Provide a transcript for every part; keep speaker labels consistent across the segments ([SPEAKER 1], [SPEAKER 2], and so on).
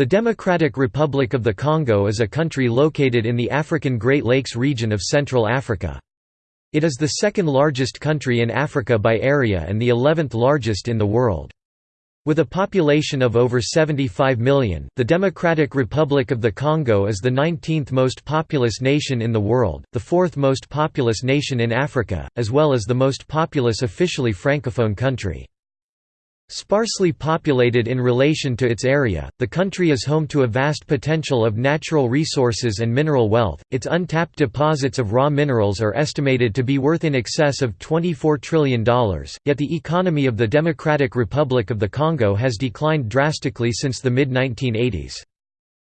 [SPEAKER 1] The Democratic Republic of the Congo is a country located in the African Great Lakes region of Central Africa. It is the second largest country in Africa by area and the 11th largest in the world. With a population of over 75 million, the Democratic Republic of the Congo is the 19th most populous nation in the world, the fourth most populous nation in Africa, as well as the most populous officially francophone country. Sparsely populated in relation to its area, the country is home to a vast potential of natural resources and mineral wealth. Its untapped deposits of raw minerals are estimated to be worth in excess of $24 trillion, yet the economy of the Democratic Republic of the Congo has declined drastically since the mid 1980s.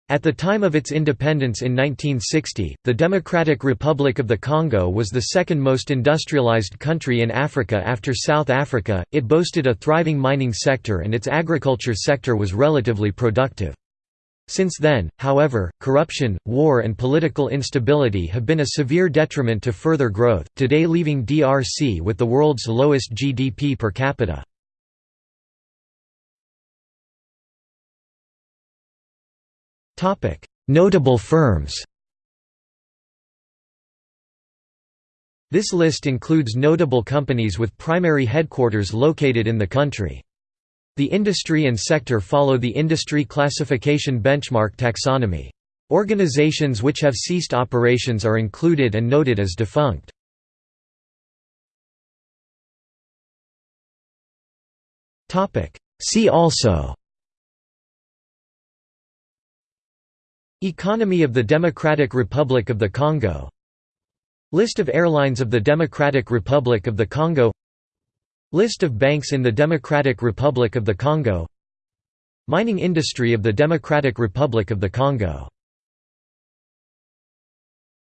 [SPEAKER 1] At the time of its independence in 1960, the Democratic Republic of the Congo was the second most industrialized country in Africa after South Africa, it boasted a thriving mining sector and its agriculture sector was relatively productive. Since then, however, corruption, war and political instability have been a severe detriment to further growth, today leaving DRC with the world's lowest GDP per capita. Notable firms This list includes notable companies with primary headquarters located in the country. The industry and sector follow the industry classification benchmark taxonomy. Organizations which have ceased operations are included and noted as defunct. See also Economy of the Democratic Republic of the Congo. List of airlines of the Democratic Republic of the Congo. List of banks in the Democratic Republic of the Congo. Mining industry of the Democratic Republic of the Congo